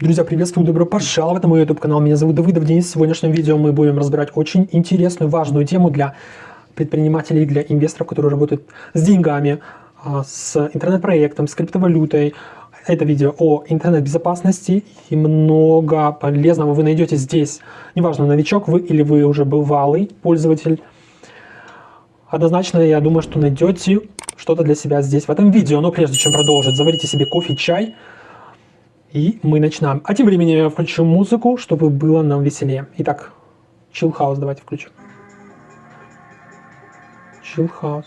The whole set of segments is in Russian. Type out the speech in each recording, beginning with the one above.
Друзья, приветствую, добро пожаловать на мой YouTube канал. Меня зовут Давыдов Денис. В сегодняшнем видео мы будем разбирать очень интересную, важную тему для предпринимателей, для инвесторов, которые работают с деньгами, а, с интернет-проектом, с криптовалютой. Это видео о интернет-безопасности и много полезного вы найдете здесь. Неважно, новичок вы или вы уже бывалый пользователь. Однозначно, я думаю, что найдете что-то для себя здесь в этом видео. Но прежде чем продолжить, заварите себе кофе, чай, и мы начинаем. А тем временем я включу музыку, чтобы было нам веселее. Итак, Chill House давайте включим. Chill House.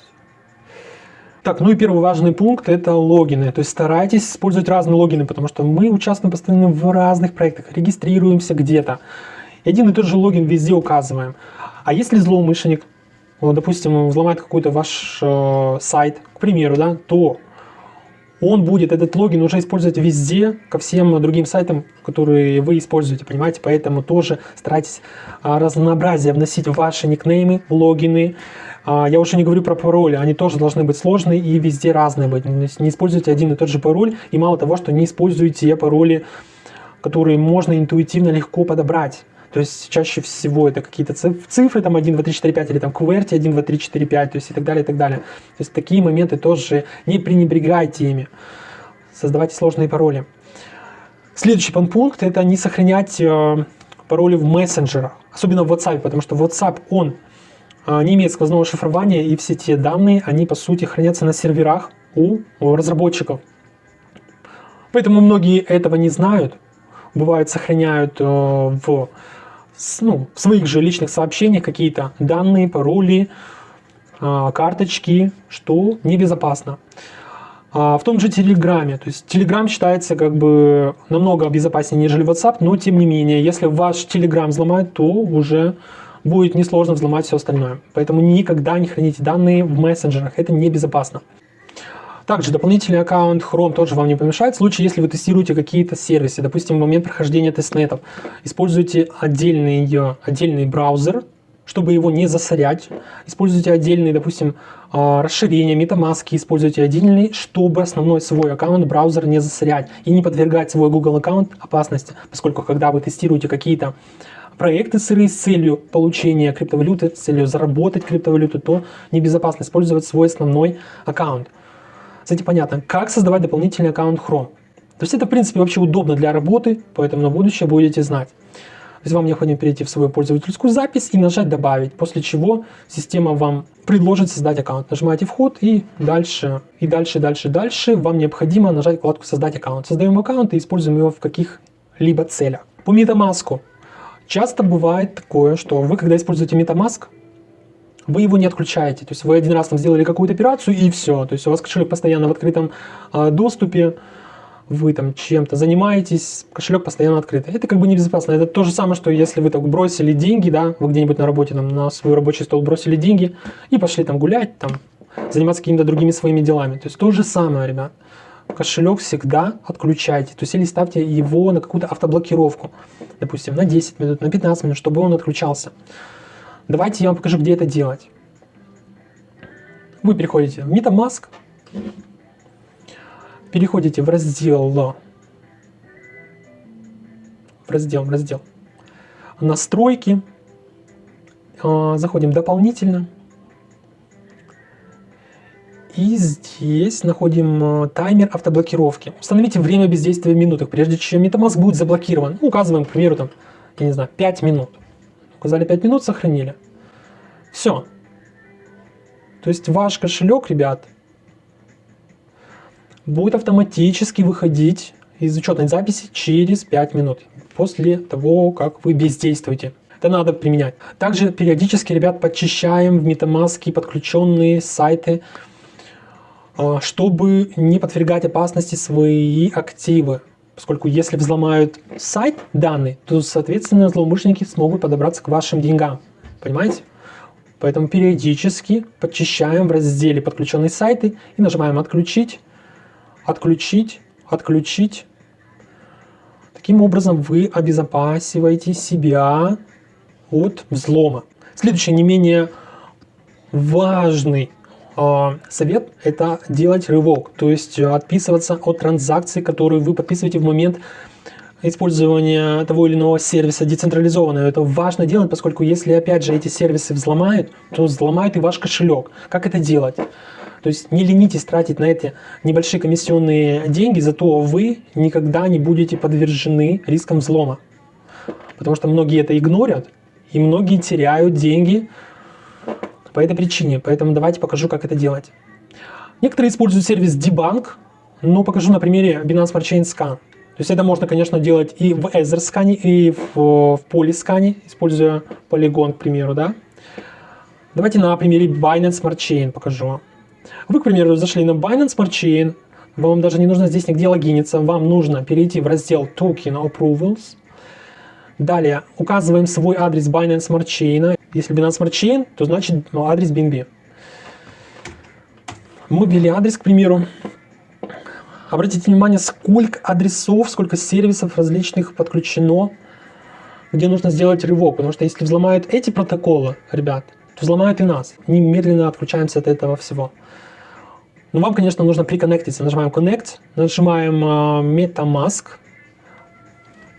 Так, ну и первый важный пункт это логины. То есть старайтесь использовать разные логины, потому что мы участвуем постоянно в разных проектах, регистрируемся где-то. Один и тот же логин везде указываем. А если злоумышленник, вот, допустим, взломает какой-то ваш э, сайт, к примеру, да, то он будет этот логин уже использовать везде, ко всем другим сайтам, которые вы используете, понимаете? Поэтому тоже старайтесь а, разнообразие вносить ваши никнеймы, логины. А, я уже не говорю про пароли, они тоже должны быть сложные и везде разные быть. Не используйте один и тот же пароль, и мало того, что не используйте пароли, которые можно интуитивно легко подобрать. То есть чаще всего это какие-то цифры, там 1, 2, 3, 4, 5, или там QWERTY 1, 2, 3, 4, 5, то есть и так далее, и так далее. То есть такие моменты тоже не пренебрегайте ими. Создавайте сложные пароли. Следующий пункт – это не сохранять э, пароли в мессенджерах, особенно в WhatsApp, потому что WhatsApp, он э, не имеет сквозного шифрования, и все те данные, они по сути хранятся на серверах у, разработчиков. Поэтому многие этого не знают, бывает сохраняют э, в ну, в своих же личных сообщениях какие-то данные, пароли, а, карточки, что небезопасно. А, в том же Телеграме, то есть Телеграм считается как бы намного безопаснее, нежели WhatsApp, но тем не менее, если ваш Телеграм взломают, то уже будет несложно взломать все остальное. Поэтому никогда не храните данные в мессенджерах, это небезопасно. Также дополнительный аккаунт Chrome тоже вам не помешает в случае, если вы тестируете какие-то сервисы. Допустим, в момент прохождения тестнетов используйте отдельный, отдельный браузер, чтобы его не засорять. Используйте отдельные, допустим, а, расширения, MetaMask, используйте отдельный, чтобы основной свой аккаунт браузер не засорять и не подвергать свой Google аккаунт опасности, поскольку когда вы тестируете какие-то проекты сырые с целью получения криптовалюты, с целью заработать криптовалюту, то небезопасно использовать свой основной аккаунт. Кстати, понятно, как создавать дополнительный аккаунт Chrome. То есть это, в принципе, вообще удобно для работы, поэтому на будущее будете знать. То есть вам необходимо перейти в свою пользовательскую запись и нажать «Добавить», после чего система вам предложит создать аккаунт. Нажимаете «Вход» и дальше, и дальше, дальше, дальше вам необходимо нажать вкладку «Создать аккаунт». Создаем аккаунт и используем его в каких-либо целях. По MetaMask. Часто бывает такое, что вы, когда используете MetaMask, вы его не отключаете. То есть вы один раз там сделали какую-то операцию и все. То есть у вас кошелек постоянно в открытом э, доступе, вы там чем-то занимаетесь, кошелек постоянно открыт. Это как бы небезопасно. Это то же самое, что если вы так бросили деньги, да, вы где-нибудь на работе там на свой рабочий стол бросили деньги и пошли там гулять, там заниматься какими-то другими своими делами. То есть то же самое, ребят. Кошелек всегда отключайте. То есть или ставьте его на какую-то автоблокировку. Допустим, на 10 минут, на 15 минут, чтобы он отключался. Давайте я вам покажу, где это делать. Вы переходите в MetaMask, переходите в раздел, в раздел, в раздел настройки, а, заходим дополнительно, и здесь находим а, таймер автоблокировки. Установите время бездействия в минутах, прежде чем MetaMask будет заблокирован. Ну, указываем, к примеру, там, я не знаю, 5 минут. Указали 5 минут, сохранили. Все. То есть ваш кошелек, ребят, будет автоматически выходить из учетной записи через 5 минут после того, как вы бездействуете. Это надо применять. Также периодически, ребят, подчищаем в MetaMask подключенные сайты, а, чтобы не подвергать опасности свои активы. Поскольку если взломают сайт данные, то, соответственно, злоумышленники смогут подобраться к вашим деньгам. Понимаете? Поэтому периодически подчищаем в разделе «Подключенные сайты» и нажимаем «Отключить», «Отключить», «Отключить». Таким образом вы обезопасиваете себя от взлома. Следующий не менее важный совет – это делать рывок, то есть отписываться от транзакций, которые вы подписываете в момент использования того или иного сервиса децентрализованно. Это важно делать, поскольку если, опять же, эти сервисы взломают, то взломают и ваш кошелек. Как это делать? То есть не ленитесь тратить на эти небольшие комиссионные деньги, зато вы никогда не будете подвержены рискам взлома. Потому что многие это игнорят, и многие теряют деньги по этой причине. Поэтому давайте покажу, как это делать. Некоторые используют сервис Debunk, но покажу на примере Binance Smart Chain Scan. То есть это можно, конечно, делать и в Ether скане, и в, в Polyskane, используя Polygon, к примеру, да. Давайте на примере Binance Smart Chain покажу. Вы, к примеру, зашли на Binance Smart Chain, вам даже не нужно здесь нигде логиниться, вам нужно перейти в раздел Token Approvals. Далее указываем свой адрес Binance Smart Chain. Если Binance Smart Chain, то значит ну, адрес BNB. Мы ввели адрес, к примеру. Обратите внимание, сколько адресов, сколько сервисов различных подключено, где нужно сделать рывок. Потому что если взломают эти протоколы, ребят, то взломают и нас. Немедленно отключаемся от этого всего. Но вам, конечно, нужно приконнектиться. Нажимаем Connect, нажимаем uh, MetaMask,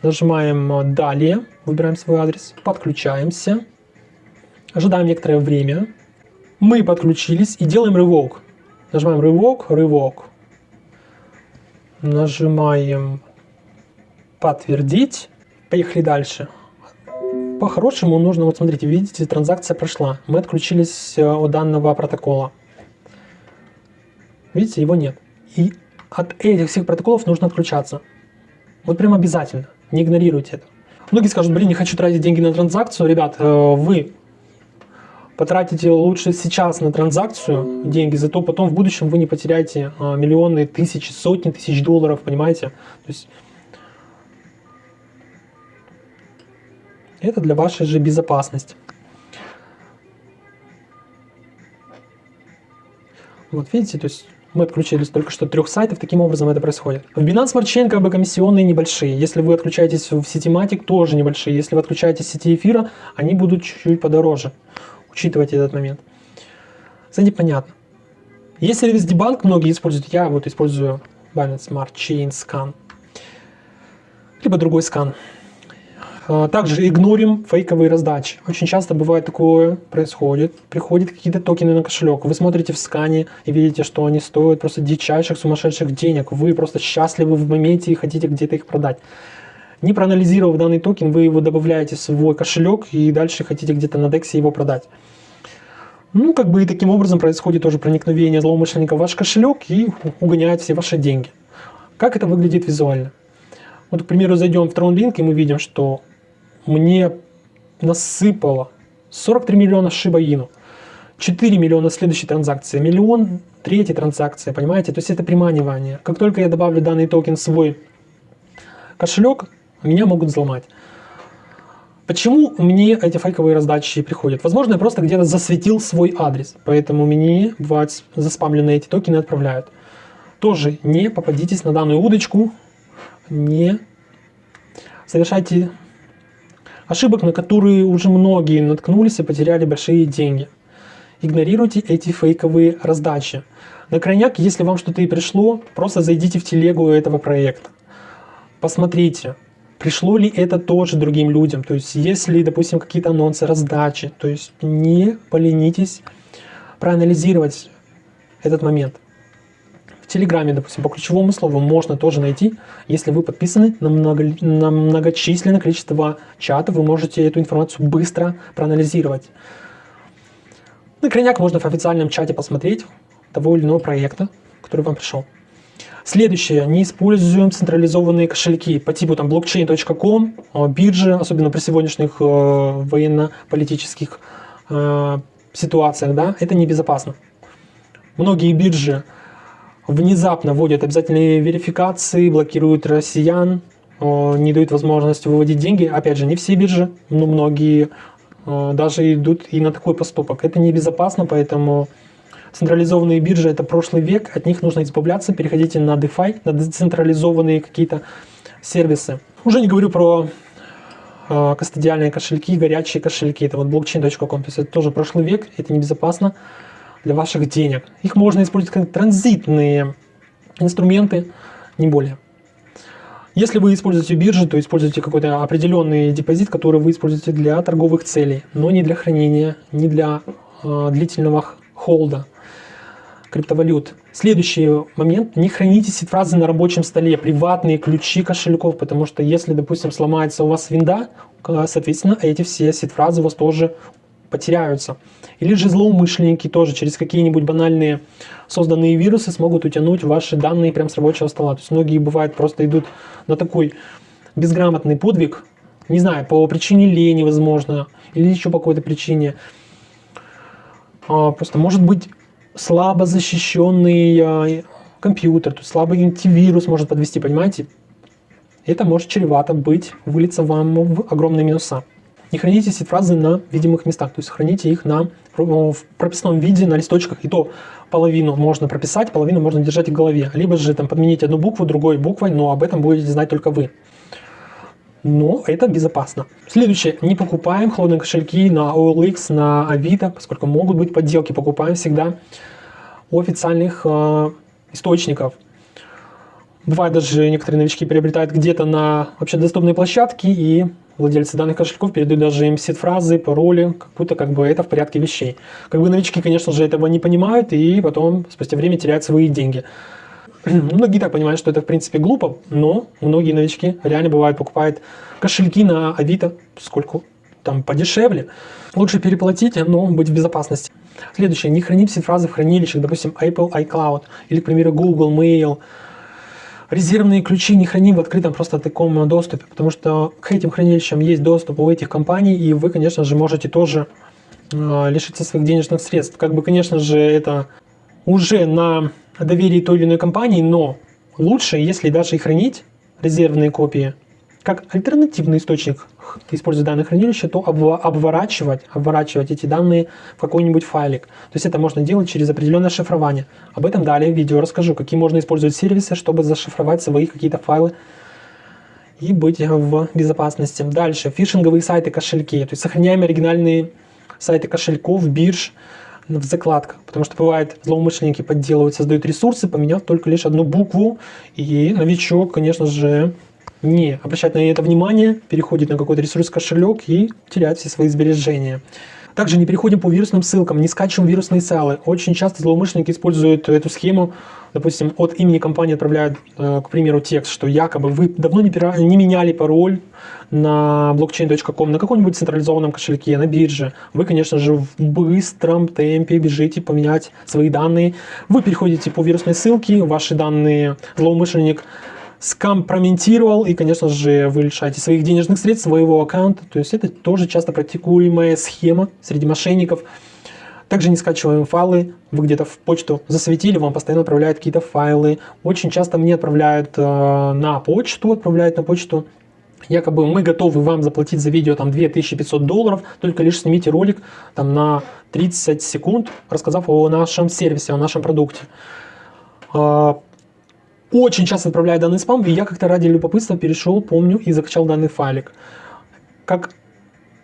нажимаем uh, Далее, выбираем свой адрес, подключаемся, ожидаем некоторое время. Мы подключились и делаем рывок. Нажимаем рывок, рывок. Нажимаем подтвердить. Поехали дальше. По-хорошему нужно, вот смотрите, видите, транзакция прошла. Мы отключились э, от данного протокола. Видите, его нет. И от этих всех протоколов нужно отключаться. Вот прям обязательно. Не игнорируйте это. Многие скажут, блин, не хочу тратить деньги на транзакцию. Ребят, э, вы потратите лучше сейчас на транзакцию деньги, зато потом в будущем вы не потеряете а, миллионы, тысячи, сотни тысяч долларов, понимаете? То есть это для вашей же безопасности. Вот видите, то есть мы отключились только что трех сайтов, таким образом это происходит. В Binance Smart Chain как бы комиссионные небольшие. Если вы отключаетесь в сети Matic, тоже небольшие. Если вы отключаетесь в сети эфира, они будут чуть-чуть подороже учитывать этот момент. Кстати, понятно. Есть сервис Debunk, многие используют, я вот использую Binance Smart Chain Scan, либо другой скан. А, также игнорим фейковые раздачи. Очень часто бывает такое, происходит. Приходят какие-то токены на кошелек. Вы смотрите в скане и видите, что они стоят просто дичайших, сумасшедших денег. Вы просто счастливы в моменте и хотите где-то их продать. Не проанализировав данный токен, вы его добавляете в свой кошелек и дальше хотите где-то на DEX его продать. Ну, как бы и таким образом происходит тоже проникновение злоумышленника в ваш кошелек и угоняет все ваши деньги. Как это выглядит визуально? Вот, к примеру, зайдем в TronLink и мы видим, что мне насыпало 43 миллиона Inu, 4 миллиона следующей транзакции, миллион третьей транзакции, понимаете? То есть это приманивание. Как только я добавлю данный токен в свой кошелек, меня могут взломать. Почему мне эти фейковые раздачи приходят? Возможно, я просто где-то засветил свой адрес, поэтому мне бывают заспамленные эти токены отправляют. Тоже не попадитесь на данную удочку, не совершайте ошибок, на которые уже многие наткнулись и потеряли большие деньги. Игнорируйте эти фейковые раздачи. На крайняк, если вам что-то и пришло, просто зайдите в телегу этого проекта. Посмотрите, пришло ли это тоже другим людям, то есть если, допустим, какие-то анонсы, раздачи, то есть не поленитесь проанализировать этот момент. В Телеграме, допустим, по ключевому слову можно тоже найти, если вы подписаны на, много, на многочисленное количество чатов, вы можете эту информацию быстро проанализировать. На крайняк можно в официальном чате посмотреть того или иного проекта, который вам пришел. Следующее, не используем централизованные кошельки по типу там blockchain.com, а, биржи, особенно при сегодняшних э, военно-политических э, ситуациях, да, это небезопасно. Многие биржи внезапно вводят обязательные верификации, блокируют россиян, э, не дают возможности выводить деньги. Опять же, не все биржи, но многие э, даже идут и на такой поступок. Это небезопасно, поэтому Централизованные биржи – это прошлый век, от них нужно избавляться, переходите на DeFi, на децентрализованные какие-то сервисы. Уже не говорю про э, кастодиальные кошельки, горячие кошельки, это вот blockchain.com, то есть это тоже прошлый век, это небезопасно для ваших денег. Их можно использовать как транзитные инструменты, не более. Если вы используете биржи, то используйте какой-то определенный депозит, который вы используете для торговых целей, но не для хранения, не для э, длительного холда криптовалют. Следующий момент. Не храните сид-фразы на рабочем столе, приватные ключи кошельков, потому что если, допустим, сломается у вас винда, соответственно, эти все сид-фразы у вас тоже потеряются. Или же злоумышленники тоже через какие-нибудь банальные созданные вирусы смогут утянуть ваши данные прямо с рабочего стола. То есть многие бывают просто идут на такой безграмотный подвиг, не знаю, по причине лени, возможно, или еще по какой-то причине. А, просто может быть слабо защищенный а, компьютер, есть слабый антивирус может подвести, понимаете? Это может чревато быть, вылиться вам в огромные минуса. Не храните сид-фразы на видимых местах, то есть храните их на, в прописном виде на листочках, и то половину можно прописать, половину можно держать в голове. Либо же там подменить одну букву другой буквой, но об этом будете знать только вы. Но это безопасно. Следующее. Не покупаем холодные кошельки на OLX, на Авито, поскольку могут быть подделки. Покупаем всегда у официальных э, источников. Бывает даже некоторые новички приобретают где-то на вообще доступной площадке и владельцы данных кошельков передают даже им сид-фразы, пароли, как будто как бы это в порядке вещей. Как бы новички, конечно же, этого не понимают и потом спустя время теряют свои деньги. Многие так понимают, что это в принципе глупо, но многие новички реально бывают покупают кошельки на Авито, сколько там подешевле. Лучше переплатить, но быть в безопасности. Следующее. Не хранить все фразы в хранилищах, допустим, Apple iCloud или, к примеру, Google Mail. Резервные ключи не храним в открытом просто таком доступе, потому что к этим хранилищам есть доступ у этих компаний, и вы, конечно же, можете тоже э, лишиться своих денежных средств. Как бы, конечно же, это уже на доверии той или иной компании, но лучше, если даже и хранить резервные копии, как альтернативный источник используя данное хранилище, то обворачивать, обворачивать эти данные в какой-нибудь файлик. То есть это можно делать через определенное шифрование. Об этом далее в видео расскажу, какие можно использовать сервисы, чтобы зашифровать свои какие-то файлы и быть в безопасности. Дальше, фишинговые сайты, кошельки. То есть сохраняем оригинальные сайты кошельков, бирж в закладках. Потому что бывает, злоумышленники подделывают, создают ресурсы, поменяв только лишь одну букву. И новичок, конечно же, не обращает на это внимание, переходит на какой-то ресурс кошелек и теряет все свои сбережения. Также не переходим по вирусным ссылкам, не скачиваем вирусные сайлы. Очень часто злоумышленники используют эту схему, допустим, от имени компании отправляют, э, к примеру, текст, что якобы вы давно не, пира... не меняли пароль на blockchain.com, на каком-нибудь централизованном кошельке, на бирже. Вы, конечно же, в быстром темпе бежите поменять свои данные. Вы переходите по вирусной ссылке, ваши данные злоумышленник скомпрометировал, и, конечно же, вы лишаете своих денежных средств, своего аккаунта. То есть это тоже часто практикуемая схема среди мошенников. Также не скачиваем файлы, вы где-то в почту засветили, вам постоянно отправляют какие-то файлы. Очень часто мне отправляют э, на почту, отправляют на почту. Якобы мы готовы вам заплатить за видео там 2500 долларов, только лишь снимите ролик там на 30 секунд, рассказав о нашем сервисе, о нашем продукте. Очень часто отправляю данный спам, и я как-то ради любопытства перешел, помню, и закачал данный файлик. Как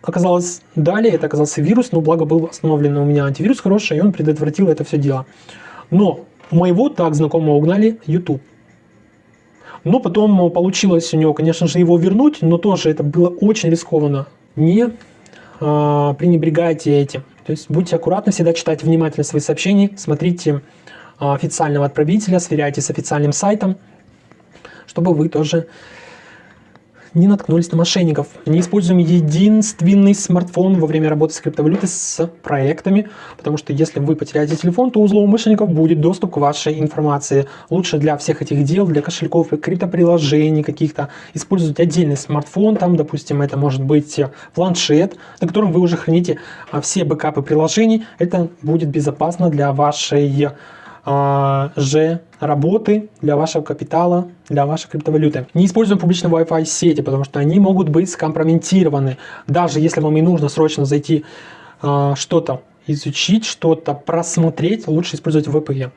оказалось далее, это оказался вирус, но благо был установлен у меня антивирус хороший, и он предотвратил это все дело. Но моего так знакомого угнали YouTube. Но потом получилось у него, конечно же, его вернуть, но тоже это было очень рискованно. Не а, пренебрегайте этим. То есть будьте аккуратны, всегда читайте внимательно свои сообщения, смотрите официального отправителя, сверяйтесь с официальным сайтом, чтобы вы тоже не наткнулись на мошенников. Не используем единственный смартфон во время работы с криптовалютой с проектами, потому что если вы потеряете телефон, то у злоумышленников будет доступ к вашей информации. Лучше для всех этих дел, для кошельков, криптоприложений каких-то, использовать отдельный смартфон, там, допустим, это может быть планшет, на котором вы уже храните а, все бэкапы приложений. Это будет безопасно для вашей а, же работы для вашего капитала, для вашей криптовалюты. Не используем публичные Wi-Fi сети, потому что они могут быть скомпрометированы. Даже если вам и нужно срочно зайти а, что-то изучить, что-то просмотреть, лучше использовать VPN.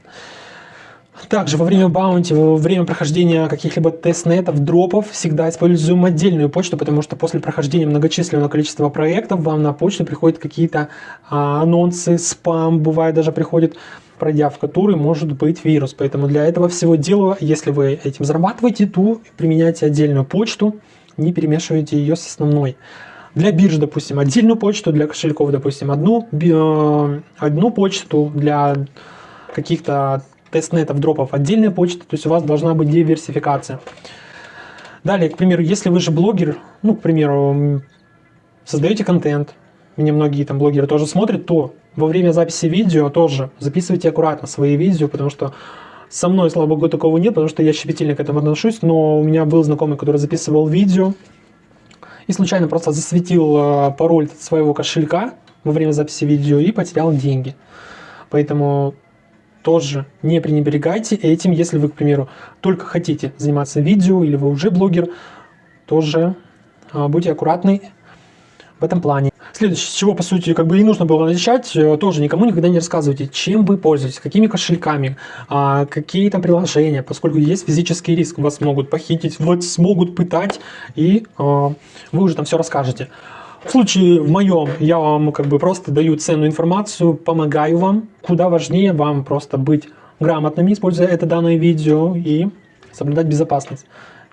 Также во время баунти, во время прохождения каких-либо тестнетов, дропов, всегда используем отдельную почту, потому что после прохождения многочисленного количества проектов вам на почту приходят какие-то а, анонсы, спам, бывает даже приходит пройдя в который может быть вирус. Поэтому для этого всего дела, если вы этим зарабатываете, то применяйте отдельную почту, не перемешивайте ее с основной. Для бирж, допустим, отдельную почту, для кошельков, допустим, одну, э, одну почту, для каких-то тестнетов, дропов отдельная почта, то есть у вас должна быть диверсификация. Далее, к примеру, если вы же блогер, ну, к примеру, создаете контент, меня многие там блогеры тоже смотрят, то во время записи видео тоже записывайте аккуратно свои видео, потому что со мной, слава богу, такого нет, потому что я щепетильно к этому отношусь, но у меня был знакомый, который записывал видео и случайно просто засветил э, пароль своего кошелька во время записи видео и потерял деньги. Поэтому тоже не пренебрегайте этим, если вы, к примеру, только хотите заниматься видео или вы уже блогер, тоже а, будьте аккуратны в этом плане. Следующее, с чего, по сути, как бы и нужно было начать, э, тоже никому никогда не рассказывайте, чем вы пользуетесь, какими кошельками, а, какие там приложения, поскольку есть физический риск, вас могут похитить, вас смогут пытать, и а, вы уже там все расскажете. В случае в моем, я вам как бы просто даю ценную информацию, помогаю вам. Куда важнее вам просто быть грамотными, используя это данное видео и соблюдать безопасность.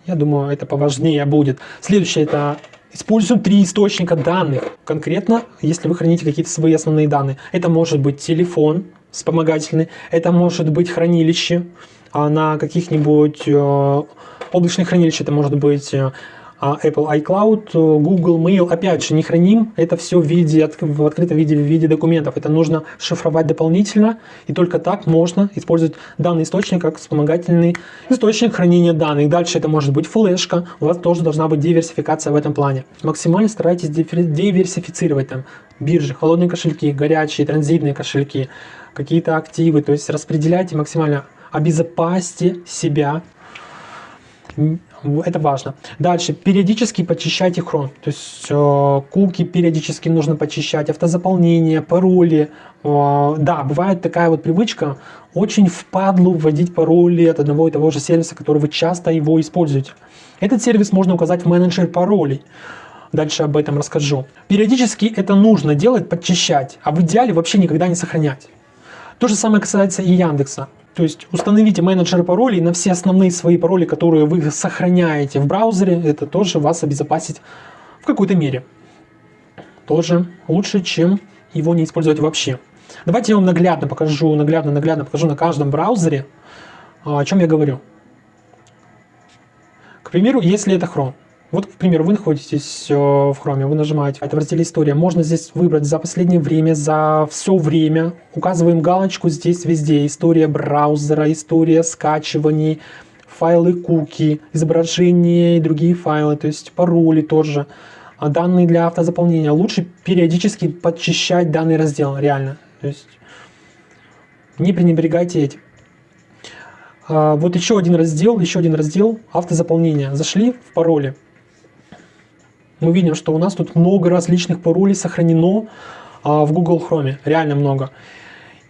Я думаю, это поважнее будет. Следующее это Используем три источника данных. Конкретно, если вы храните какие-то свои основные данные. Это может быть телефон вспомогательный, это может быть хранилище а на каких-нибудь э, облачных хранилищах, это может быть э, Apple iCloud, Google Mail, опять же, не храним это все в, виде, в открытом виде, в виде документов. Это нужно шифровать дополнительно, и только так можно использовать данный источник как вспомогательный источник хранения данных. Дальше это может быть флешка, у вас тоже должна быть диверсификация в этом плане. Максимально старайтесь диверсифицировать там биржи, холодные кошельки, горячие, транзитные кошельки, какие-то активы, то есть распределяйте максимально, обезопасьте себя это важно. Дальше, периодически почищайте хрон. То есть э, куки периодически нужно почищать, автозаполнение, пароли. Э, да, бывает такая вот привычка очень впадлу вводить пароли от одного и того же сервиса, который вы часто его используете. Этот сервис можно указать в менеджер паролей. Дальше об этом расскажу. Периодически это нужно делать, подчищать, а в идеале вообще никогда не сохранять. То же самое касается и Яндекса. То есть установите менеджер паролей на все основные свои пароли, которые вы сохраняете в браузере. Это тоже вас обезопасит в какой-то мере. Тоже лучше, чем его не использовать вообще. Давайте я вам наглядно покажу, наглядно-наглядно покажу на каждом браузере, а, о чем я говорю. К примеру, если это Chrome. Вот, к примеру, вы находитесь э, в Chrome, вы нажимаете, это в разделе «История». Можно здесь выбрать за последнее время, за все время. Указываем галочку здесь везде. История браузера, история скачиваний, файлы куки, изображения и другие файлы, то есть пароли тоже. А данные для автозаполнения. Лучше периодически подчищать данный раздел, реально. То есть не пренебрегайте этим. А, вот еще один раздел, еще один раздел автозаполнения. Зашли в пароли мы видим, что у нас тут много различных паролей сохранено а, в Google Chrome, реально много.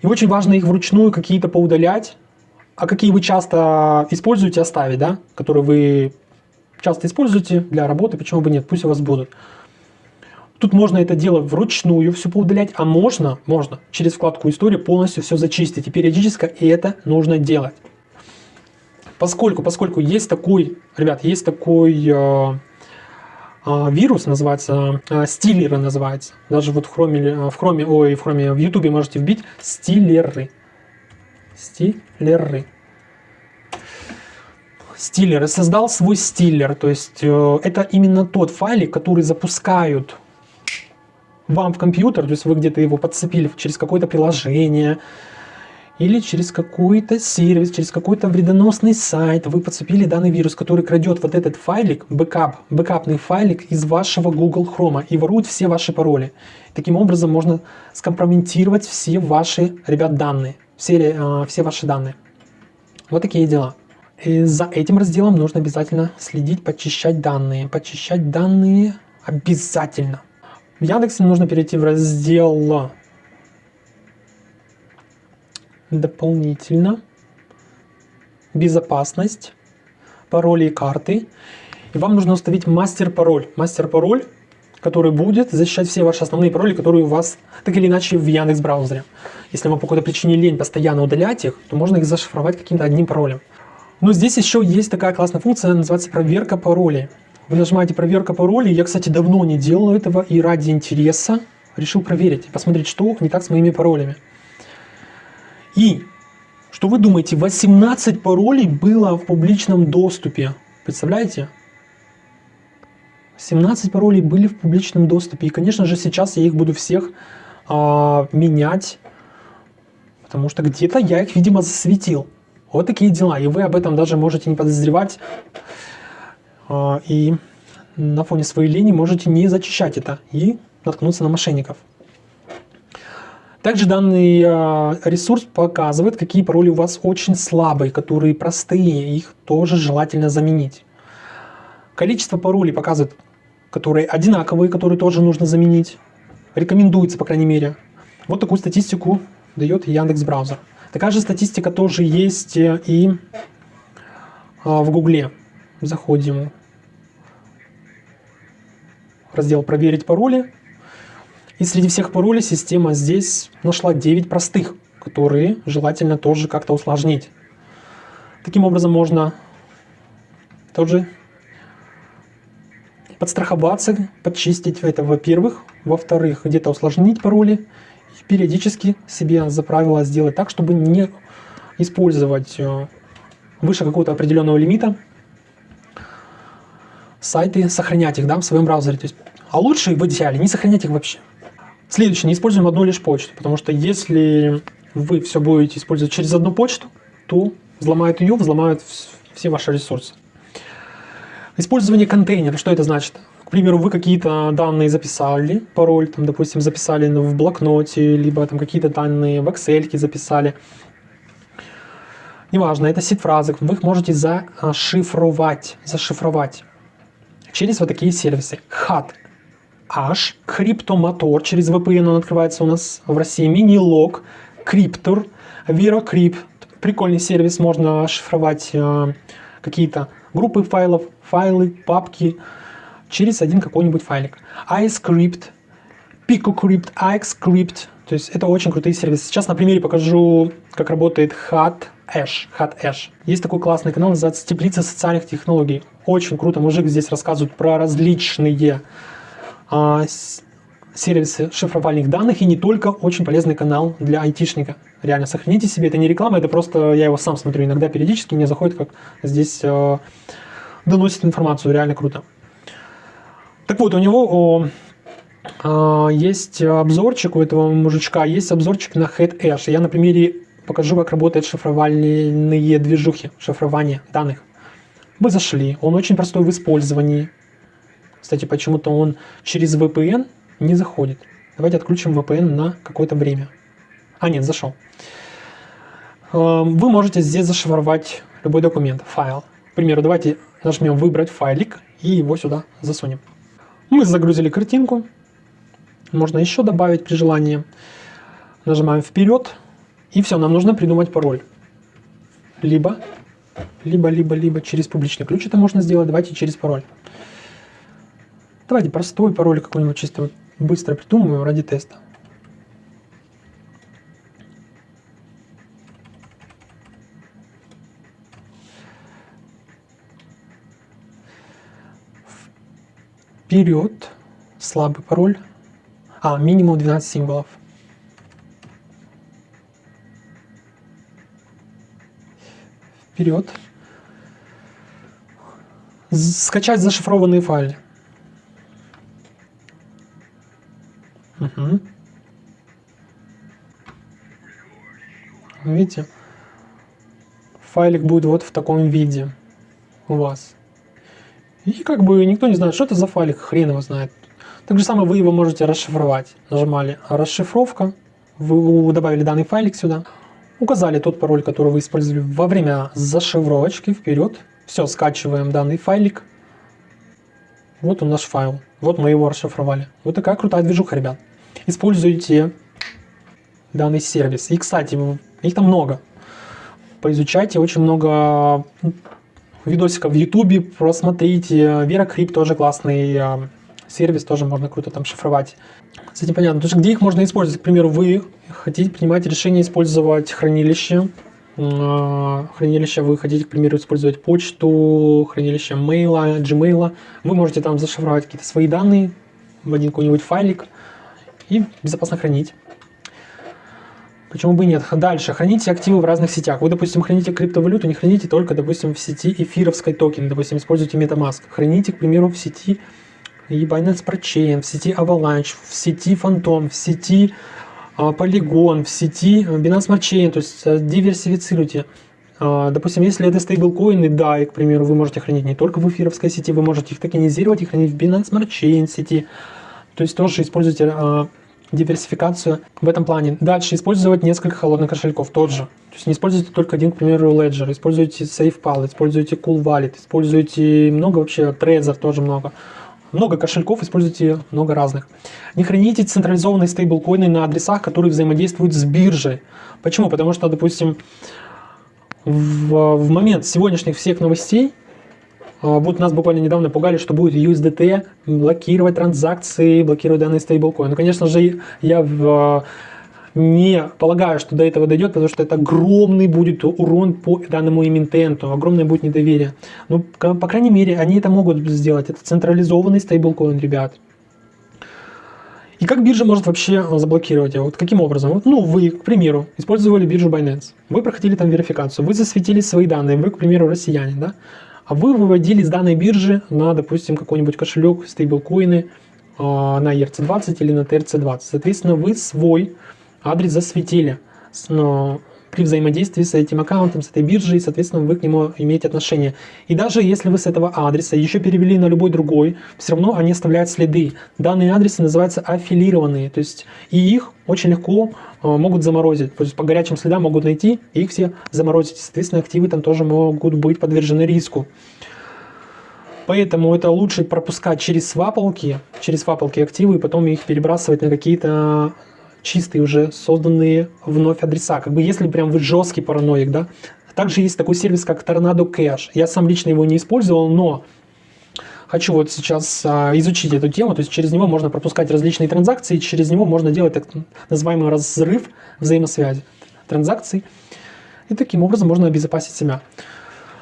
И очень важно их вручную какие-то поудалять, а какие вы часто используете, оставить, да, которые вы часто используете для работы, почему бы нет, пусть у вас будут. Тут можно это дело вручную все поудалять, а можно, можно через вкладку «История» полностью все зачистить. И периодически это нужно делать. Поскольку, поскольку есть такой, ребят, есть такой э, вирус называется, а, стиллеры называется. Даже вот в хроме, в хроме, ой, в хроме, в ютубе можете вбить стиллеры. Стиллеры. Стиллеры. Создал свой стиллер. То есть э, это именно тот файлик, который запускают вам в компьютер. То есть вы где-то его подцепили через какое-то приложение, или через какой-то сервис, через какой-то вредоносный сайт вы подцепили данный вирус, который крадет вот этот файлик, бэкап, бэкапный файлик из вашего Google Chrome и ворует все ваши пароли. Таким образом можно скомпрометировать все ваши, ребят, данные, все, э, все ваши данные. Вот такие дела. И за этим разделом нужно обязательно следить, почищать данные. Почищать данные обязательно. В Яндексе нужно перейти в раздел дополнительно безопасность, пароли и карты. И вам нужно установить мастер-пароль. Мастер-пароль, который будет защищать все ваши основные пароли, которые у вас так или иначе в Яндекс браузере. Если вам по какой-то причине лень постоянно удалять их, то можно их зашифровать каким-то одним паролем. Но здесь еще есть такая классная функция, называется проверка паролей. Вы нажимаете проверка паролей. Я, кстати, давно не делал этого и ради интереса решил проверить, посмотреть, что не так с моими паролями. И, что вы думаете, 18 паролей было в публичном доступе. Представляете? 17 паролей были в публичном доступе. И, конечно же, сейчас я их буду всех а, менять, потому что где-то я их, видимо, засветил. Вот такие дела. И вы об этом даже можете не подозревать. А, и на фоне своей линии можете не зачищать это и наткнуться на мошенников. Также данный а, ресурс показывает, какие пароли у вас очень слабые, которые простые, их тоже желательно заменить. Количество паролей показывает, которые одинаковые, которые тоже нужно заменить. Рекомендуется, по крайней мере. Вот такую статистику дает Яндекс Браузер. Такая же статистика тоже есть э, и а, в Гугле. Заходим в раздел «Проверить пароли». И среди всех паролей система здесь нашла 9 простых, которые желательно тоже как-то усложнить. Таким образом можно тоже подстраховаться, подчистить это, во-первых. Во-вторых, где-то усложнить пароли и периодически себе за правило сделать так, чтобы не использовать э, выше какого-то определенного лимита сайты, сохранять их да, в своем браузере. То есть, а лучше в идеале не сохранять их вообще. Следующее, не используем одну лишь почту, потому что если вы все будете использовать через одну почту, то взломают ее, взломают все ваши ресурсы. Использование контейнера, что это значит? К примеру, вы какие-то данные записали, пароль, там, допустим, записали в блокноте, либо там какие-то данные в Excel записали. Неважно, это сид-фразы, вы их можете зашифровать, зашифровать через вот такие сервисы. HAT, H, Cryptomotor, через VPN он открывается у нас в России, Minilog, Cryptor, VeroCrypt, прикольный сервис, можно шифровать э, какие-то группы файлов, файлы, папки через один какой-нибудь файлик. iScript, PicoCrypt, iXCrypt, то есть это очень крутые сервисы. Сейчас на примере покажу, как работает Hot Ash. Hot Ash. Есть такой классный канал, называется «Теплица социальных технологий». Очень круто, мужик здесь рассказывает про различные сервисы шифровальных данных и не только очень полезный канал для айтишника. Реально, сохраните себе, это не реклама, это просто я его сам смотрю иногда периодически, мне заходит, как здесь э, доносит информацию, реально круто. Так вот, у него о, э, есть обзорчик у этого мужичка, есть обзорчик на HeadAsh. Я на примере покажу, как работают шифровальные движухи, шифрование данных. Мы зашли, он очень простой в использовании. Кстати, почему-то он через VPN не заходит. Давайте отключим VPN на какое-то время. А, нет, зашел. Эм, вы можете здесь зашифровать любой документ, файл. К примеру, давайте нажмем «Выбрать файлик» и его сюда засунем. Мы загрузили картинку. Можно еще добавить при желании. Нажимаем «Вперед». И все, нам нужно придумать пароль. Либо, либо, либо, либо через публичный ключ это можно сделать. Давайте через пароль. Давайте простой пароль какой-нибудь чисто быстро придумаем ради теста. Вперед. Слабый пароль. А, минимум 12 символов. Вперед. Скачать зашифрованные файлы. Угу. Видите? Файлик будет вот в таком виде у вас. И как бы никто не знает, что это за файлик, хрен его знает. Так же самое вы его можете расшифровать. Нажимали расшифровка, вы добавили данный файлик сюда, указали тот пароль, который вы использовали во время зашифровочки, вперед. Все, скачиваем данный файлик. Вот он наш файл. Вот мы его расшифровали. Вот такая крутая движуха, ребят. Используйте данный сервис. И, кстати, их там много. Поизучайте, очень много видосиков в ютубе, просмотрите. Вера Крип тоже классный сервис тоже можно круто там шифровать. С этим понятно. То есть где их можно использовать? К примеру, вы хотите принимать решение использовать хранилище, а, хранилище, вы хотите, к примеру, использовать почту, хранилище мейла, Gmail, вы можете там зашифровать какие-то свои данные в один какой-нибудь файлик и безопасно хранить. Почему бы и нет? Дальше. Храните активы в разных сетях. Вы, допустим, храните криптовалюту, не храните только, допустим, в сети эфировской токен. Допустим, используйте MetaMask. Храните, к примеру, в сети Binance Pro в сети Avalanche, в сети Phantom, в сети а, Polygon, в сети Binance Smart Chain, то есть а, диверсифицируйте. А, допустим, если это стейблкоины, да, и, к примеру, вы можете хранить не только в эфировской сети, вы можете их токенизировать и хранить в Binance Smart Chain сети. То есть тоже используйте диверсификацию в этом плане. Дальше использовать несколько холодных кошельков, тот же. То есть не используйте только один, к примеру, Ledger, используйте SafePal, используйте Cool Wallet, используйте много вообще, Trezor тоже много. Много кошельков, используйте много разных. Не храните централизованные стейблкоины на адресах, которые взаимодействуют с биржей. Почему? Потому что, допустим, в, в момент сегодняшних всех новостей вот нас буквально недавно пугали, что будет USDT блокировать транзакции, блокировать данные стейблкоины. Ну, конечно же, я в, не полагаю, что до этого дойдет, потому что это огромный будет урон по данному эмитенту, огромное будет недоверие. Ну, по крайней мере, они это могут сделать. Это централизованный стейблкоин, ребят. И как биржа может вообще заблокировать его? Вот каким образом? Вот, ну, вы, к примеру, использовали биржу Binance, вы проходили там верификацию, вы засветили свои данные, вы, к примеру, россияне, да? А вы выводили с данной биржи на, допустим, какой-нибудь кошелек, стейблкоины э, на ERC20 или на TRC20. Соответственно, вы свой адрес засветили при взаимодействии с этим аккаунтом, с этой биржей, соответственно, вы к нему имеете отношение. И даже если вы с этого адреса еще перевели на любой другой, все равно они оставляют следы. Данные адресы называются аффилированные, то есть и их очень легко э, могут заморозить. То есть по горячим следам могут найти и их все заморозить. Соответственно, активы там тоже могут быть подвержены риску. Поэтому это лучше пропускать через свапалки, через свапалки активы, и потом их перебрасывать на какие-то чистые уже созданные вновь адреса. Как бы если прям вы жесткий параноик, да. Также есть такой сервис, как Tornado Cash. Я сам лично его не использовал, но хочу вот сейчас а, изучить эту тему, то есть через него можно пропускать различные транзакции, через него можно делать так называемый разрыв взаимосвязи транзакций, и таким образом можно обезопасить себя.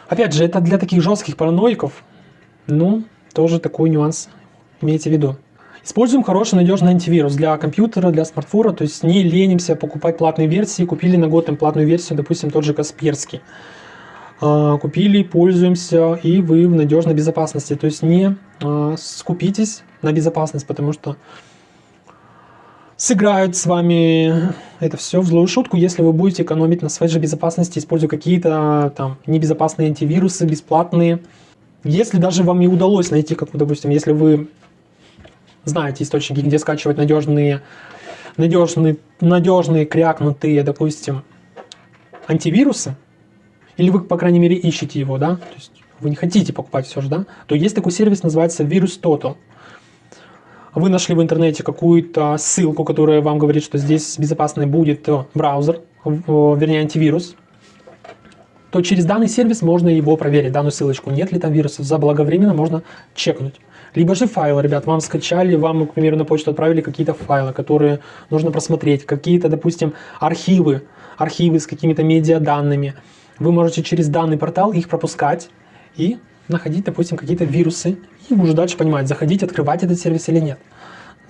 Опять же, это для таких жестких параноиков, ну, тоже такой нюанс имейте в виду. Используем хороший надежный антивирус для компьютера, для смартфона, то есть не ленимся покупать платные версии, купили на год им платную версию, допустим, тот же Касперский. А, купили, пользуемся, и вы в надежной безопасности. То есть не а, скупитесь на безопасность, потому что сыграют с вами это все в злую шутку, если вы будете экономить на своей же безопасности, используя какие-то там небезопасные антивирусы, бесплатные. Если даже вам не удалось найти, как, допустим, если вы знаете источники, где скачивать надежные, надежные, надежные крякнутые, допустим, антивирусы, или вы, по крайней мере, ищете его, да, то есть вы не хотите покупать все же, да, то есть такой сервис, называется Virus Total. Вы нашли в интернете какую-то ссылку, которая вам говорит, что здесь безопасный будет браузер, вернее антивирус, то через данный сервис можно его проверить, данную ссылочку, нет ли там вирусов, заблаговременно можно чекнуть. Либо же файлы, ребят, вам скачали, вам, к примеру, на почту отправили какие-то файлы, которые нужно просмотреть, какие-то, допустим, архивы, архивы с какими-то медиаданными. Вы можете через данный портал их пропускать и находить, допустим, какие-то вирусы, и уже дальше понимать, заходить, открывать этот сервис или нет,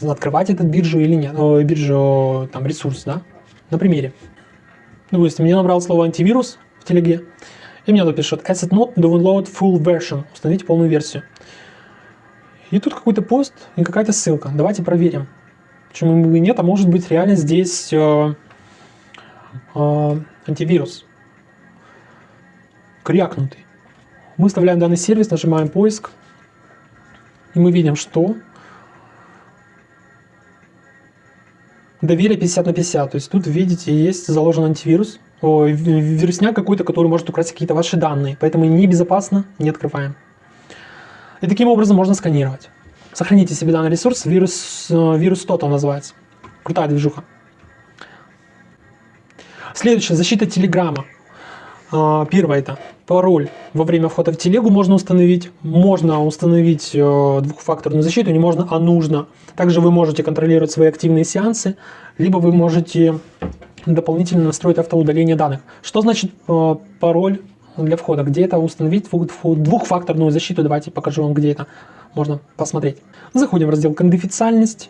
открывать этот биржу или нет, о, биржу, там, ресурс, да, на примере. Допустим, мне набрал слово антивирус в телеге, и мне тут пишет Asset Not Download Full Version, установите полную версию. И тут какой-то пост и какая-то ссылка. Давайте проверим. Почему бы и нет, а может быть реально здесь э, э, антивирус. Крякнутый. Мы вставляем данный сервис, нажимаем поиск. И мы видим, что доверие 50 на 50. То есть тут, видите, есть заложен антивирус. О, вирусняк какой-то, который может украсть какие-то ваши данные. Поэтому небезопасно, не открываем. И таким образом можно сканировать. Сохраните себе данный ресурс, вирус, э, вирус Total называется. Крутая движуха. Следующее, защита Телеграма. А, первое это пароль во время входа в телегу можно установить. Можно установить э, двухфакторную защиту, не можно, а нужно. Также вы можете контролировать свои активные сеансы, либо вы можете дополнительно настроить автоудаление данных. Что значит э, пароль для входа? Где это установить? Двухфакторную защиту. Давайте покажу вам, где это можно посмотреть. Заходим в раздел «Конфиденциальность».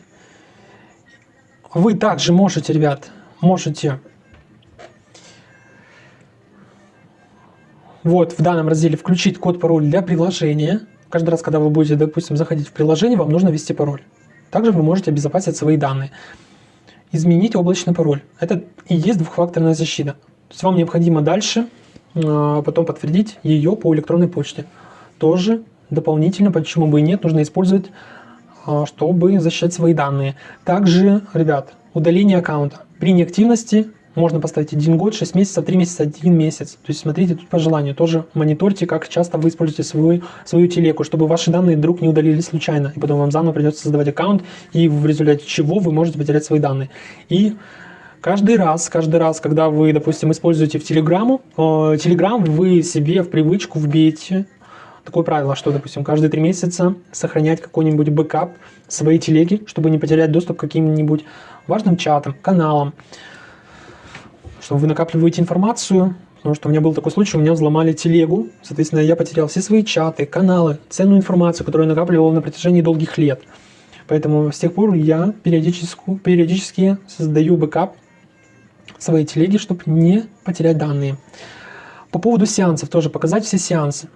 Вы также можете, ребят, можете вот в данном разделе включить код пароль для приложения. Каждый раз, когда вы будете, допустим, заходить в приложение, вам нужно ввести пароль. Также вы можете обезопасить свои данные. Изменить облачный пароль. Это и есть двухфакторная защита. То есть вам необходимо дальше потом подтвердить ее по электронной почте. Тоже дополнительно, почему бы и нет, нужно использовать, а, чтобы защищать свои данные. Также, ребят, удаление аккаунта. При неактивности можно поставить 1 год, 6 месяцев, 3 месяца, 1 месяц. То есть смотрите тут по желанию. Тоже мониторьте, как часто вы используете свою, свою телегу, чтобы ваши данные вдруг не удалили случайно. И потом вам заново придется создавать аккаунт, и в результате чего вы можете потерять свои данные. И Каждый раз, каждый раз, когда вы, допустим, используете в Телеграму, э, Telegram вы себе в привычку вбейте такое правило, что, допустим, каждые три месяца сохранять какой-нибудь бэкап своей телеги, чтобы не потерять доступ к каким-нибудь важным чатам, каналам, чтобы вы накапливаете информацию, потому что у меня был такой случай, у меня взломали телегу, соответственно, я потерял все свои чаты, каналы, ценную информацию, которую я накапливал на протяжении долгих лет. Поэтому с тех пор я периодически, периодически создаю бэкап своей телеги, чтобы не потерять данные. По поводу сеансов тоже показать все сеансы.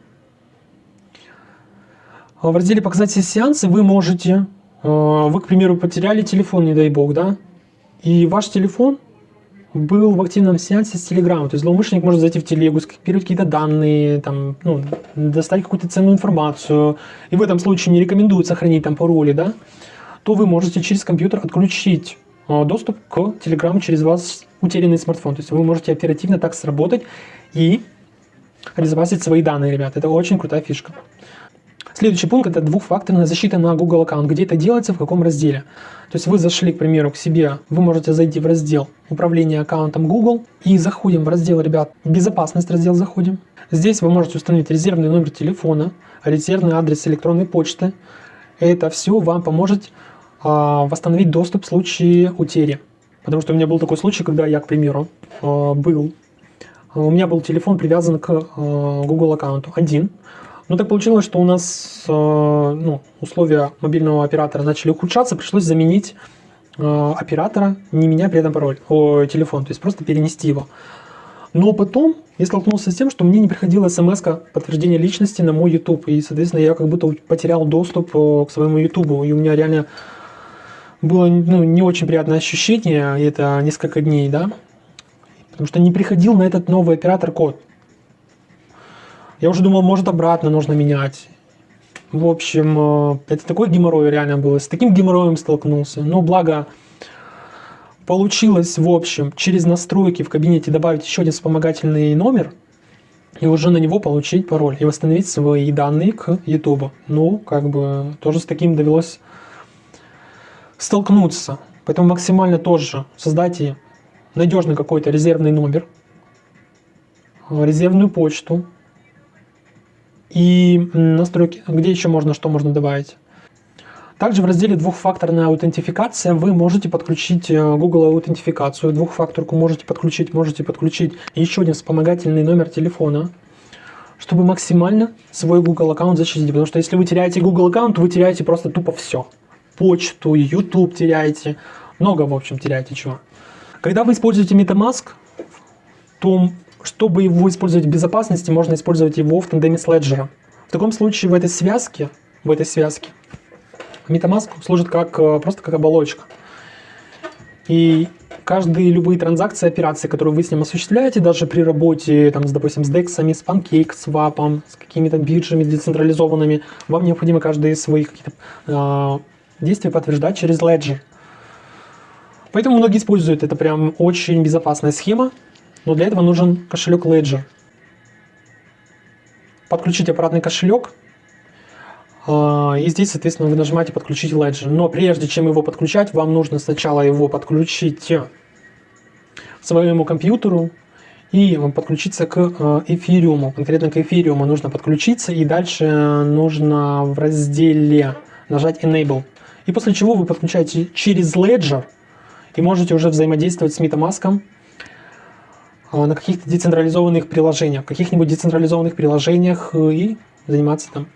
В разделе «Показать все сеансы» вы можете, э, вы, к примеру, потеряли телефон, не дай бог, да, и ваш телефон был в активном сеансе с Telegram. То есть злоумышленник может зайти в телегу, скопировать какие-то данные, там, ну, достать какую-то ценную информацию, и в этом случае не рекомендуют сохранить там пароли, да, то вы можете через компьютер отключить э, доступ к Telegram через вас утерянный смартфон. То есть вы можете оперативно так сработать и обезопасить свои данные, ребят. Это очень крутая фишка. Следующий пункт – это двухфакторная защита на Google аккаунт. Где это делается, в каком разделе. То есть вы зашли, к примеру, к себе, вы можете зайти в раздел управления аккаунтом Google и заходим в раздел, ребят, безопасность раздел заходим. Здесь вы можете установить резервный номер телефона, резервный адрес электронной почты. Это все вам поможет а, восстановить доступ в случае утери. Потому что у меня был такой случай, когда я, к примеру, а, был, у меня был телефон привязан к а, Google аккаунту один, ну, так получилось, что у нас э, ну, условия мобильного оператора начали ухудшаться, пришлось заменить э, оператора, не меняя при этом пароль, о, телефон, то есть просто перенести его. Но потом я столкнулся с тем, что мне не приходила смс подтверждения личности на мой YouTube, и, соответственно, я как будто потерял доступ э, к своему YouTube, и у меня реально было ну, не очень приятное ощущение, это несколько дней, да, потому что не приходил на этот новый оператор код. Я уже думал, может обратно нужно менять. В общем, э, это такой геморрой реально было. С таким геморроем столкнулся. Но благо получилось, в общем, через настройки в кабинете добавить еще один вспомогательный номер и уже на него получить пароль и восстановить свои данные к YouTube. Ну, как бы тоже с таким довелось столкнуться. Поэтому максимально тоже создайте надежный какой-то резервный номер, резервную почту, и настройки, где еще можно, что можно добавить. Также в разделе двухфакторная аутентификация вы можете подключить э, Google аутентификацию, двухфакторку можете подключить, можете подключить еще один вспомогательный номер телефона, чтобы максимально свой Google аккаунт защитить. Потому что если вы теряете Google аккаунт, вы теряете просто тупо все. Почту, YouTube теряете, много в общем теряете чего. Когда вы используете MetaMask, то чтобы его использовать в безопасности, можно использовать его в тандеме с Ledger. В таком случае в этой связке, в этой связке MetaMask служит как, э, просто как оболочка. И каждые любые транзакции, операции, которые вы с ним осуществляете, даже при работе, там, с, допустим, с DEX, с Pancake, с WAP, с какими-то биржами децентрализованными, вам необходимо каждые свои какие-то э, действия подтверждать через Ledger. Поэтому многие используют это прям очень безопасная схема, но для этого нужен кошелек Ledger. Подключить аппаратный кошелек. А, и здесь, соответственно, вы нажимаете «Подключить Ledger». Но прежде чем его подключать, вам нужно сначала его подключить к своему компьютеру и подключиться к э, эфириуму. Конкретно к эфириуму нужно подключиться и дальше нужно в разделе нажать Enable. И после чего вы подключаете через Ledger и можете уже взаимодействовать с MetaMask э, на каких-то децентрализованных приложениях, каких-нибудь децентрализованных приложениях э, и заниматься там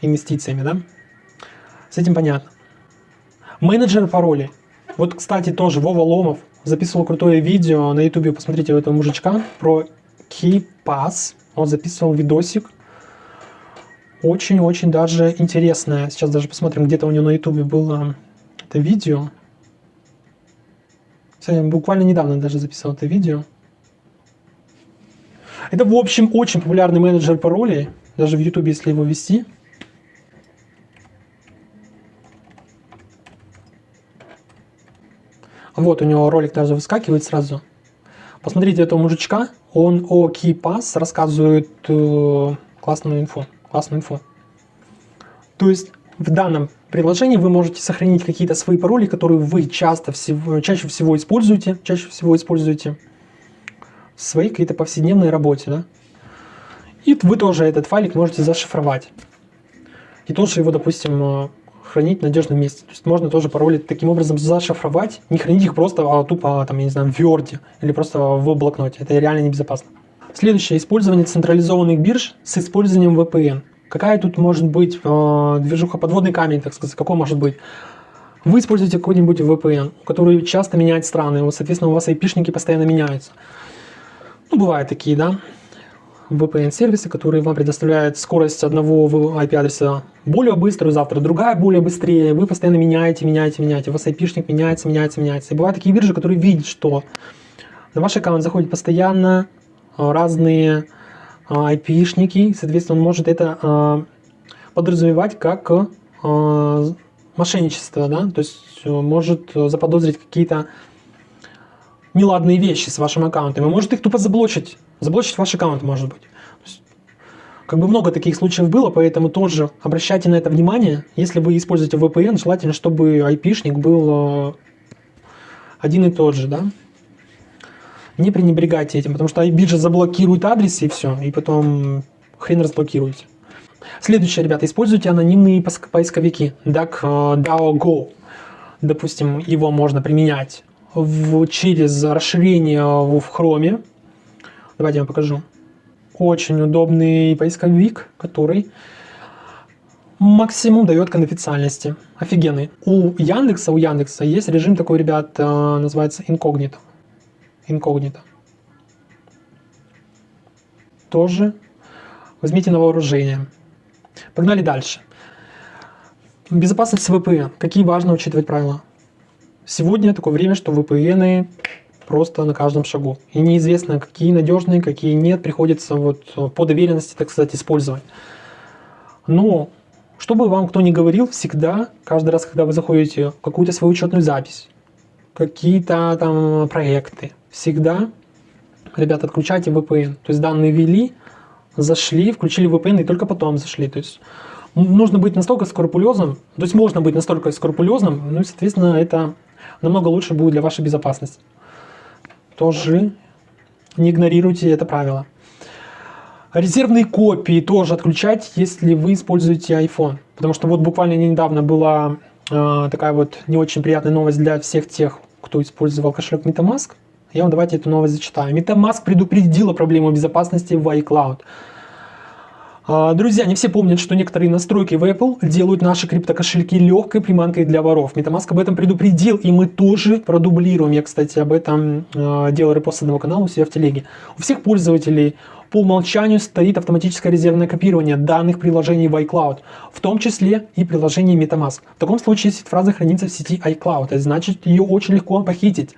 инвестициями, да? С этим понятно. Менеджер паролей. Вот, кстати, тоже Вова Ломов записывал крутое видео на ютубе, посмотрите у этого мужичка, про KeyPass. Он записывал видосик. Очень-очень даже интересное. Сейчас даже посмотрим, где-то у него на ютубе было это видео. Сегодня, буквально недавно даже записал это видео. Это, в общем, очень популярный менеджер паролей. Даже в ютубе, если его ввести. Вот у него ролик даже выскакивает сразу. Посмотрите этого мужичка, он о KeyPass рассказывает э, классную инфу, классную инфу. То есть в данном приложении вы можете сохранить какие-то свои пароли, которые вы часто всего, чаще всего используете, чаще всего используете в своей какой-то повседневной работе, да? И вы тоже этот файлик можете зашифровать. И тоже его, допустим, э, хранить в надежном месте. То есть можно тоже пароли таким образом зашифровать, не хранить их просто а, тупо, там, я не знаю, в Word или просто в блокноте. Это реально небезопасно. Следующее. Использование централизованных бирж с использованием VPN. Какая тут может быть э, движуха, подводный камень, так сказать, какой может быть? Вы используете какой-нибудь VPN, который часто меняет страны, вот, соответственно, у вас IP-шники постоянно меняются. Ну, бывают такие, да. VPN-сервисы, которые вам предоставляют скорость одного IP-адреса более быструю, завтра другая более быстрее. Вы постоянно меняете, меняете, меняете. У вас IP-шник меняется, меняется, меняется. И бывают такие биржи, которые видят, что на ваш аккаунт заходят постоянно разные IP-шники. Соответственно, он может это а, подразумевать как мошенничество, да, то есть э, может заподозрить какие-то неладные вещи с вашим аккаунтом и может их тупо заблочить. Заблочить ваш аккаунт может быть. Как бы много таких случаев было, поэтому тоже обращайте на это внимание. Если вы используете VPN, желательно, чтобы IP-шник был э, один и тот же, да. Не пренебрегайте этим, потому что биржа заблокирует адрес и все, и потом хрен разблокируете. Следующее, ребята, используйте анонимные поисковики DuckDuckGo. Допустим, его можно применять в, через расширение в Chrome. Давайте я вам покажу. Очень удобный поисковик, который максимум дает конфиденциальности. Офигенный. У Яндекса, у Яндекса есть режим такой, ребят, э, называется инкогнито. Инкогнито. Тоже возьмите на вооружение. Погнали дальше. Безопасность VPN. Какие важно учитывать правила? Сегодня такое время, что VPN просто на каждом шагу. И неизвестно, какие надежные, какие нет, приходится вот э, по доверенности, так сказать, использовать. Но, чтобы вам кто ни говорил, всегда, каждый раз, когда вы заходите в какую-то свою учетную запись, какие-то там проекты, всегда, ребята, отключайте VPN. То есть данные ввели, зашли, включили VPN и только потом зашли. То есть нужно быть настолько скрупулезным, то есть можно быть настолько скрупулезным, ну и, соответственно, это намного лучше будет для вашей безопасности тоже не игнорируйте это правило. Резервные копии тоже отключать, если вы используете iPhone. Потому что вот буквально недавно была э, такая вот не очень приятная новость для всех тех, кто использовал кошелек MetaMask. Я вам давайте эту новость зачитаю. MetaMask предупредила проблему безопасности в iCloud. А, друзья, не все помнят, что некоторые настройки в Apple делают наши криптокошельки легкой приманкой для воров. MetaMask об этом предупредил, и мы тоже продублируем. Я, кстати, об этом э, делал репост одного канала у себя в телеге. У всех пользователей по умолчанию стоит автоматическое резервное копирование данных приложений в iCloud, в том числе и приложений MetaMask. В таком случае, если фраза хранится в сети iCloud, это значит ее очень легко похитить.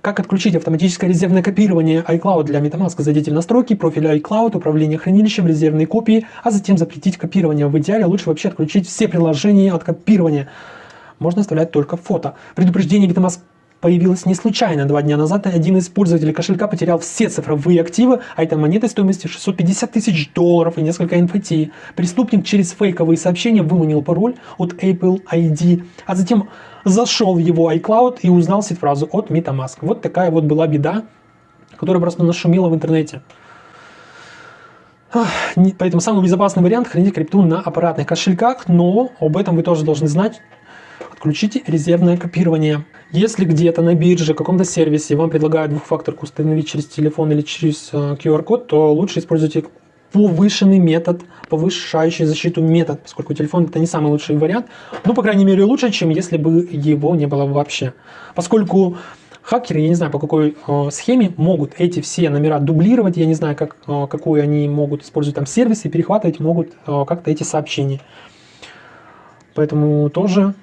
Как отключить автоматическое резервное копирование iCloud для MetaMask? Зайдите в настройки, профиля iCloud, управление хранилищем, резервные копии, а затем запретить копирование. В идеале лучше вообще отключить все приложения от копирования. Можно оставлять только фото. Предупреждение MetaMask появилась не случайно. Два дня назад один из пользователей кошелька потерял все цифровые активы, а это монеты стоимостью 650 тысяч долларов и несколько NFT. Преступник через фейковые сообщения выманил пароль от Apple ID, а затем зашел в его iCloud и узнал сеть-фразу от MetaMask. Вот такая вот была беда, которая просто нашумела в интернете. Поэтому самый безопасный вариант хранить крипту на аппаратных кошельках, но об этом вы тоже должны знать. Отключите резервное копирование. Если где-то на бирже, каком-то сервисе вам предлагают двухфакторку установить через телефон или через э, QR-код, то лучше используйте повышенный метод, повышающий защиту метод, поскольку телефон это не самый лучший вариант, но, по крайней мере, лучше, чем если бы его не было вообще. Поскольку хакеры, я не знаю по какой э, схеме, могут эти все номера дублировать, я не знаю, как, э, какую они могут использовать там сервис и перехватывать могут э, как-то эти сообщения. Поэтому тоже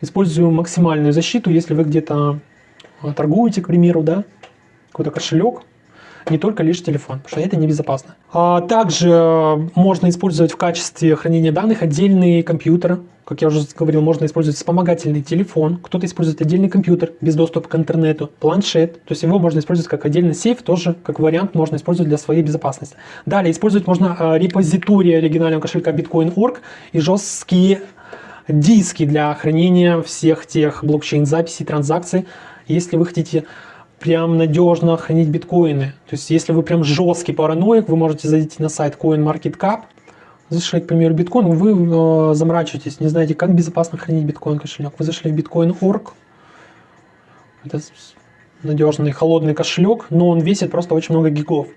использую максимальную защиту, если вы где-то э, торгуете, к примеру, да, какой-то кошелек, не только лишь телефон, потому что это небезопасно. А также э, можно использовать в качестве хранения данных отдельные компьютеры. Как я уже говорил, можно использовать вспомогательный телефон, кто-то использует отдельный компьютер без доступа к интернету, планшет. То есть его можно использовать как отдельный сейф, тоже как вариант можно использовать для своей безопасности. Далее использовать можно э, репозитории оригинального кошелька Bitcoin.org и жесткие диски для хранения всех тех блокчейн-записей, транзакций. Если вы хотите прям надежно хранить биткоины. То есть, если вы прям жесткий параноик, вы можете зайти на сайт CoinMarketCap, зашли, к примеру, биткоин, вы э, заморачиваетесь, не знаете, как безопасно хранить биткоин кошелек. Вы зашли в Bitcoin.org, это надежный холодный кошелек, но он весит просто очень много гигов.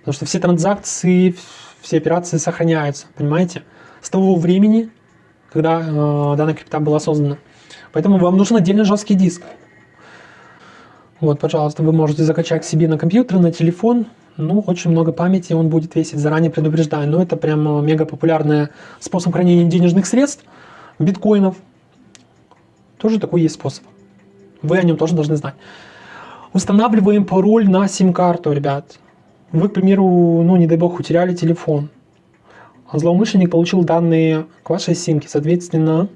Потому что все транзакции, все операции сохраняются, понимаете? С того времени, когда э, данная крипта была создана. Поэтому вам нужен отдельный жесткий диск. Вот, пожалуйста, вы можете закачать себе на компьютер, на телефон. Ну, очень много памяти он будет весить, заранее предупреждаю. Но это прям э, мега популярный способ хранения денежных средств, биткоинов. Тоже такой есть способ. Вы о нем тоже должны знать. Устанавливаем пароль на сим-карту, ребят. Вы, к примеру, ну, не дай бог, утеряли телефон. А злоумышленник получил данные к вашей симке. Соответственно,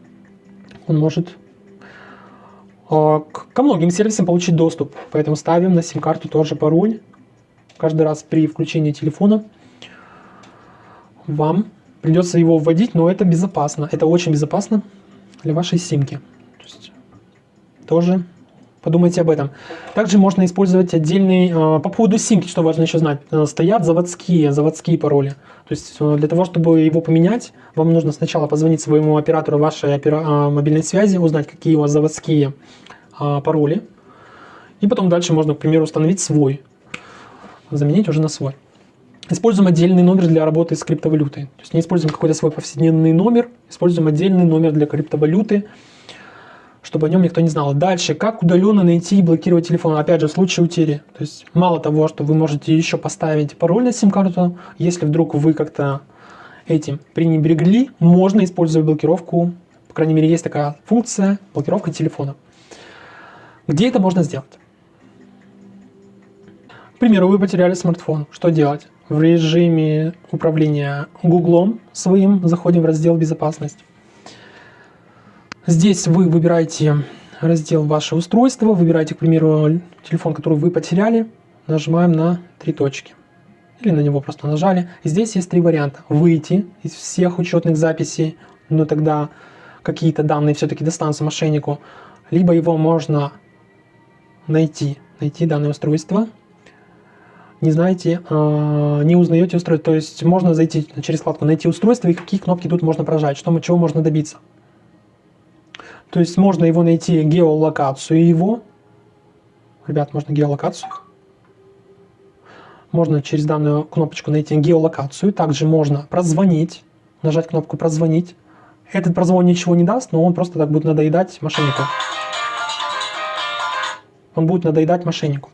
он может а, ко многим сервисам получить доступ. Поэтому ставим на сим-карту тоже пароль. Каждый раз при включении телефона вам придется его вводить, но это безопасно. Это очень безопасно для вашей симки. То есть, тоже Подумайте об этом. Также можно использовать отдельный... Э, по поводу симки, что важно еще знать. Э, стоят заводские, заводские пароли. То есть э, для того, чтобы его поменять, вам нужно сначала позвонить своему оператору вашей опера... мобильной связи, узнать, какие у вас заводские пароли. И потом дальше можно, к примеру, установить свой. Заменить уже на свой. Используем отдельный номер для работы с криптовалютой. То есть не используем какой-то свой повседневный номер, используем отдельный номер для криптовалюты чтобы о нем никто не знал. Дальше, как удаленно найти и блокировать телефон, опять же, в случае утери. То есть, мало того, что вы можете еще поставить пароль на сим-карту, если вдруг вы как-то этим пренебрегли, можно использовать блокировку, по крайней мере, есть такая функция, блокировка телефона. Где это можно сделать? К примеру, вы потеряли смартфон. Что делать? В режиме управления Гуглом своим заходим в раздел «Безопасность». Здесь вы выбираете раздел «Ваше устройство», выбираете, к примеру, телефон, который вы потеряли, нажимаем на три точки. Или на него просто нажали. Здесь есть три варианта. Выйти из всех учетных записей, но тогда какие-то данные все-таки достанутся мошеннику. Либо его можно найти, найти данное устройство. Не знаете, а, не узнаете устройство. То есть можно зайти через вкладку «Найти устройство» и какие кнопки тут можно прожать, что, чего можно добиться. То есть можно его найти, геолокацию его. Ребят, можно геолокацию. Можно через данную кнопочку найти геолокацию. Также можно прозвонить, нажать кнопку «Прозвонить». Этот прозвон ничего не даст, но он просто так будет надоедать мошеннику. Он будет надоедать мошеннику.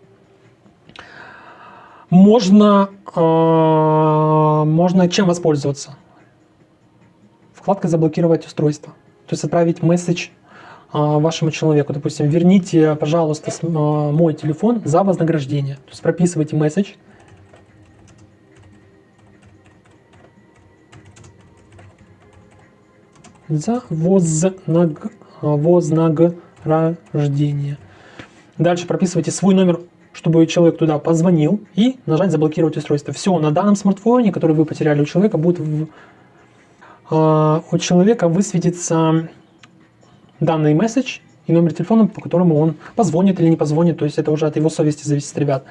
Можно, э, можно чем воспользоваться? Вкладка «Заблокировать устройство». То есть отправить месседж вашему человеку, допустим, верните, пожалуйста, а, мой телефон за вознаграждение. То есть прописывайте месседж. За вознаг... вознаграждение. Дальше прописывайте свой номер, чтобы человек туда позвонил, и нажать «Заблокировать устройство». Все, на данном смартфоне, который вы потеряли у человека, будет в, у человека высветится данный месседж и номер телефона, по которому он позвонит или не позвонит, то есть это уже от его совести зависит, ребят.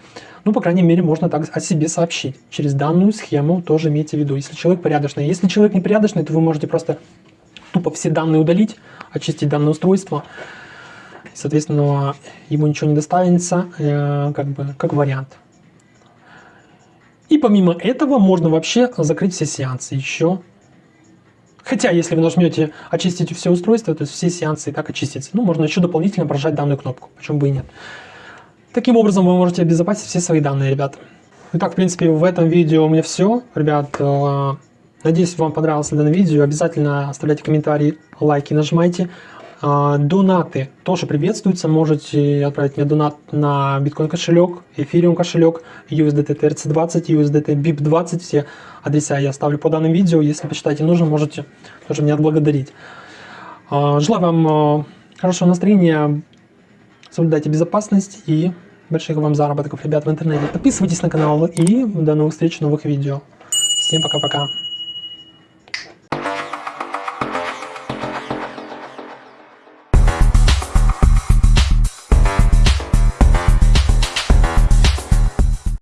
Ну, по крайней мере, можно так о себе сообщить. Через данную схему тоже имейте в виду. Если человек порядочный. Если человек непорядочный, то вы можете просто тупо все данные удалить, очистить данное устройство. Соответственно, ему ничего не достанется, э, как бы, как вариант. И помимо этого можно вообще закрыть все сеансы еще Хотя, если вы нажмете «Очистить все устройства», то есть все сеансы и так очистятся. Ну, можно еще дополнительно прожать данную кнопку, почему бы и нет. Таким образом вы можете обезопасить все свои данные, ребят. Итак, в принципе, в этом видео у меня все. Ребят, э, надеюсь, вам понравилось данное видео. Обязательно оставляйте комментарии, лайки нажимайте. А, донаты тоже приветствуются. Можете отправить мне донат на биткоин кошелек, эфириум кошелек, USDT TRC20, USDT BIP20. Все адреса я оставлю по данным видео. Если посчитаете нужно, можете тоже меня отблагодарить. А, желаю вам а, хорошего настроения, соблюдайте безопасность и больших вам заработков, ребят, в интернете. Подписывайтесь на канал и до новых встреч в новых видео. Всем пока-пока.